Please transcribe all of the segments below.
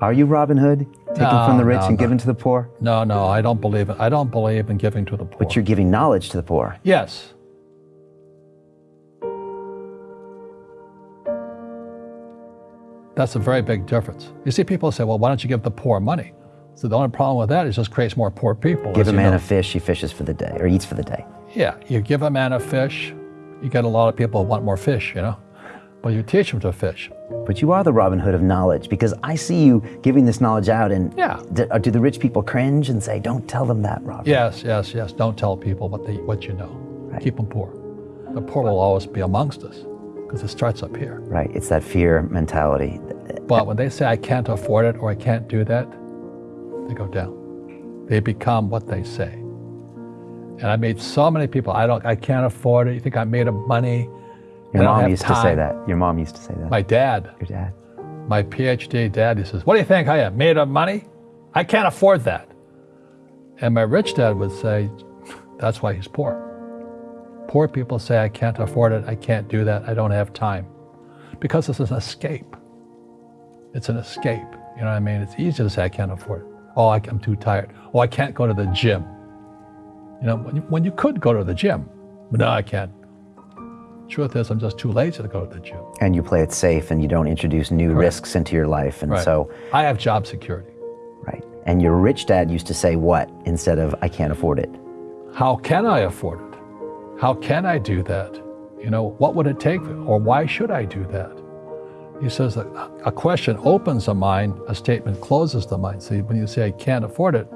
Are you Robin Hood? Taking No, from the rich no, and no. giving to the poor? No, no, I don't believe it. I don't believe in giving to the poor. But you're giving knowledge to the poor. Yes. That's a very big difference. You see, people say, well, why don't you give the poor money? So the only problem with that is it just creates more poor people. Give a man know. a fish, he fishes for the day, or eats for the day. Yeah, you give a man a fish, you get a lot of people who want more fish, you know? But you teach them to fish. But you are the Robin Hood of knowledge because I see you giving this knowledge out, and Yeah. do, uh, do the rich people cringe and say, "Don't tell them that, Robin"? Yes, yes, yes. Don't tell people what, they, what you know. Keep them poor. The poor will always be amongst us because it starts up here. Right. It's that fear mentality. But when they say, I can't afford it or I can't do that, they go down. They become what they say. And I made so many people, I don't, I can't afford it. You think I'm made of money? Your mom used to say that. Your mom used to say that. My dad, Your dad. my PhD dad, he says, What do you think I am? Made of money? I can't afford that. And my rich dad would say, That's why he's poor. Poor people say, I can't afford it. I can't do that. I don't have time. Because it's an escape. It's an escape. You know what I mean? It's easy to say, I can't afford it. Oh, I, I'm too tired. Oh, I can't go to the gym. You know, when you, when you could go to the gym, but no, I can't. Truth is, I'm just too lazy to go to the gym. And you play it safe, and you don't introduce new risks into your life, and Right. so I have job security. right. And your rich dad used to say what instead of "I can't afford it." How can I afford it? How can I do that? You know, what would it take? Or why should I do that? He says that a question opens the mind, a statement closes the mind. So when you say, I can't afford it,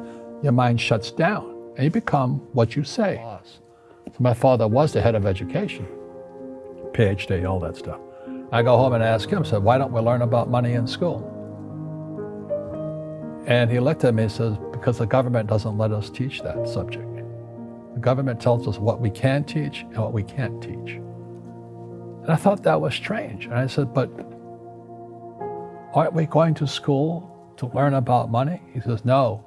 your mind shuts down and you become what you say. So my father was the head of education, PhD, all that stuff. I go home and ask him, said, why don't we learn about money in school? And he looked at me and says, because the government doesn't let us teach that subject. The government tells us what we can teach and what we can't teach. And I thought that was strange. And I said, but aren't we going to school to learn about money? He says, no,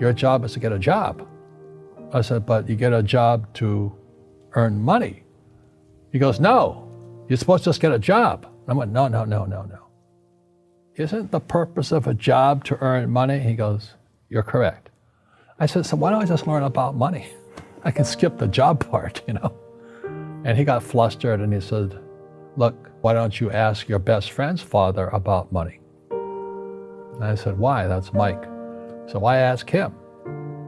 your job is to get a job. I said, but you get a job to earn money. He goes, no, you're supposed to just get a job. I went, no, no, no, no, no. Isn't the purpose of a job to earn money? He goes, you're correct. I said, so why don't I just learn about money? I can skip the job part, you know? And he got flustered and he said, look, why don't you ask your best friend's father about money? And I said, why? That's Mike. So why ask him?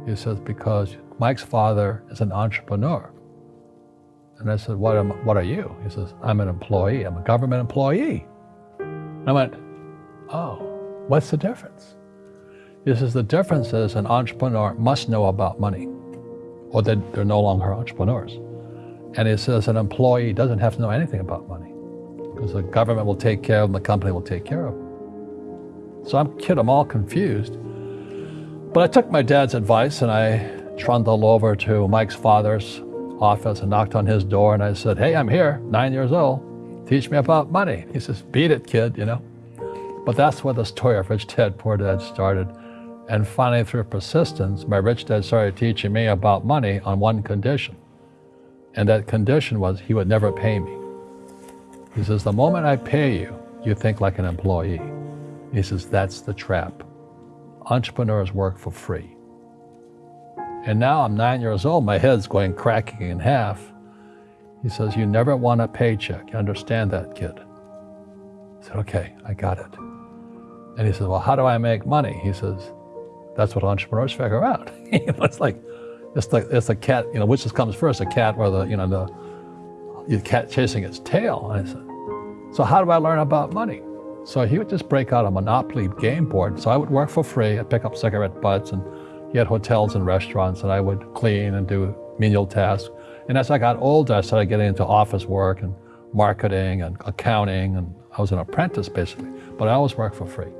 He says, because Mike's father is an entrepreneur. And I said, what, am, what are you? He says, I'm an employee. I'm a government employee. And I went, oh, what's the difference? He says, the difference is an entrepreneur must know about money or they, they're no longer entrepreneurs. And he says an employee doesn't have to know anything about money because the government will take care of them, the company will take care of them. So I'm kid, I'm all confused. But I took my dad's advice and I trundled over to Mike's father's office and knocked on his door and I said, hey, I'm here, nine years old. Teach me about money. He says, beat it, kid, you know. But that's where the story of Rich Dad, Poor Dad started. And finally, through persistence, my rich dad started teaching me about money on one condition. And that condition was he would never pay me. He says, the moment I pay you, you think like an employee. He says, that's the trap. Entrepreneurs work for free. And now I'm nine years old, my head's going cracking in half. He says, you never want a paycheck. You understand that, kid? I said, okay, I got it. And he says, well, how do I make money? He says, that's what entrepreneurs figure out. It's like, it's like, it's a cat, you know, which comes first, a cat or the, you know, the, the cat chasing its tail. And I said, so how do I learn about money? So he would just break out a Monopoly game board. So I would work for free. I'd pick up cigarette butts and he had hotels and restaurants and I would clean and do menial tasks. And as I got older, I started getting into office work and marketing and accounting and I was an apprentice basically, but I always worked for free.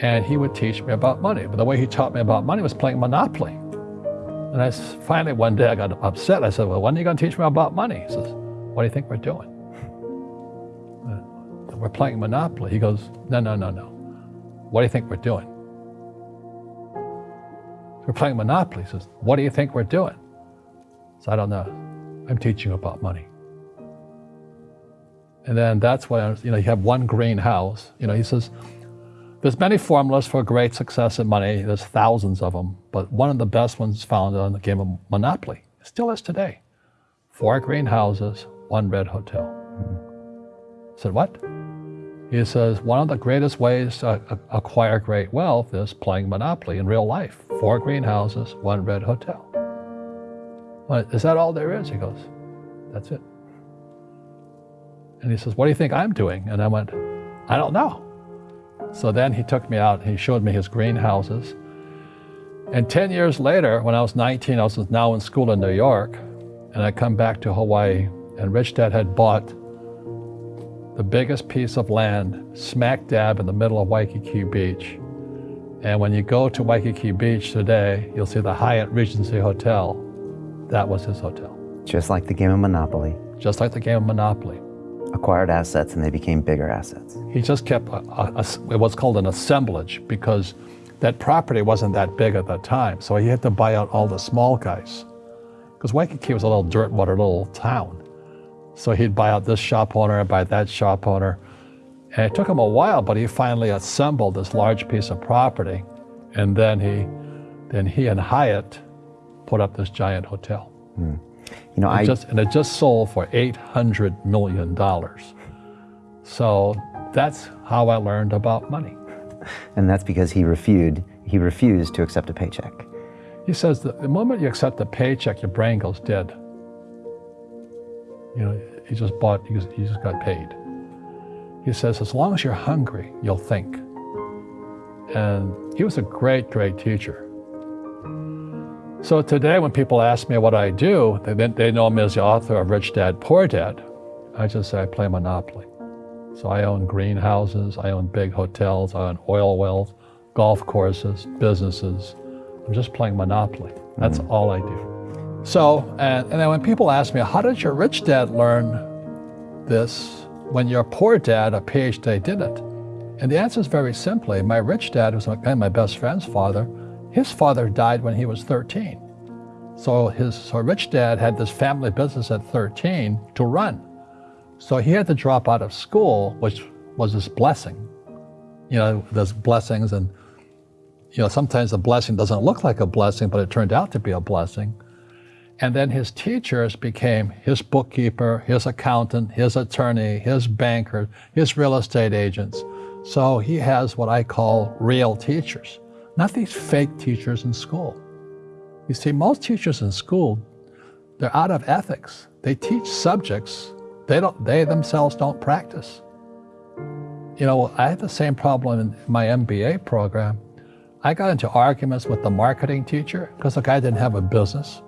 And he would teach me about money. But the way he taught me about money was playing Monopoly. And I finally one day I got upset. I said, well, when are you going to teach me about money? He says, what do you think we're doing? We're playing Monopoly. He goes, no, no, no, no. What do you think we're doing? We're playing Monopoly. He says, what do you think we're doing? So I don't know. I'm teaching about money. And then that's when, you know, you have one green house. You know, he says, There's many formulas for great success in money. There's thousands of them, but one of the best ones found on the game of Monopoly. It still is today. Four green houses, one red hotel. I said, what? He says, one of the greatest ways to acquire great wealth is playing Monopoly in real life. Four greenhouses, one red hotel. Well, is that all there is? He goes, that's it. And he says, what do you think I'm doing? And I went, I don't know. So then he took me out, he showed me his greenhouses. And 10 years later, when I was 19, I was now in school in New York, and I come back to Hawaii, and Rich Dad had bought the biggest piece of land smack dab in the middle of Waikiki Beach. And when you go to Waikiki Beach today, you'll see the Hyatt Regency Hotel. That was his hotel. Just like the game of Monopoly. Just like the game of Monopoly. Acquired assets and they became bigger assets. He just kept a, a, a, what's called an assemblage because that property wasn't that big at that time. So he had to buy out all the small guys. Because Waikiki was a little dirt water little town. So he'd buy out this shop owner, buy that shop owner. And it took him a while, but he finally assembled this large piece of property. And then he, then he and Hyatt put up this giant hotel. Mm. You know, it I just, and it just sold for $800 million. So that's how I learned about money. And that's because he refused, he refused to accept a paycheck. He says that the moment you accept a paycheck, your brain goes dead. You know, he just bought, just, he just got paid. He says, as long as you're hungry, you'll think. And he was a great, great teacher. So today when people ask me what I do, they, they know me as the author of Rich Dad, Poor Dad. I just say I play Monopoly. So I own greenhouses, I own big hotels, I own oil wells, golf courses, businesses. I'm just playing Monopoly. That's mm. all I do. So, and, and then when people ask me, how did your rich dad learn this when your poor dad, a PhD, did it? And the answer is very simply, my rich dad, was who's my best friend's father, his father died when he was 13. So his so rich dad had this family business at 13 to run. So he had to drop out of school, which was his blessing. You know, there's blessings and, you know, sometimes a blessing doesn't look like a blessing, but it turned out to be a blessing. And then his teachers became his bookkeeper, his accountant, his attorney, his banker, his real estate agents. So he has what I call real teachers, not these fake teachers in school. You see, most teachers in school, they're out of ethics. They teach subjects they, don't, they themselves don't practice. You know, I had the same problem in my MBA program. I got into arguments with the marketing teacher because the guy didn't have a business.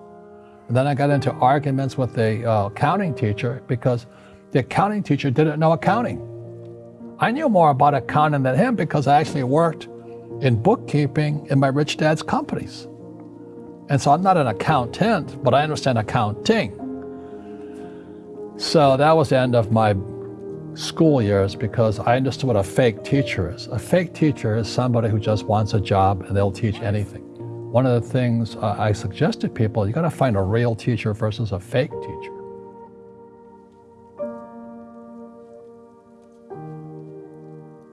And then I got into arguments with the uh, accounting teacher because the accounting teacher didn't know accounting. I knew more about accounting than him because I actually worked in bookkeeping in my rich dad's companies. And so I'm not an accountant, but I understand accounting. So that was the end of my school years because I understood what a fake teacher is. A fake teacher is somebody who just wants a job and they'll teach anything. One of the things I suggest to people, you got to find a real teacher versus a fake teacher.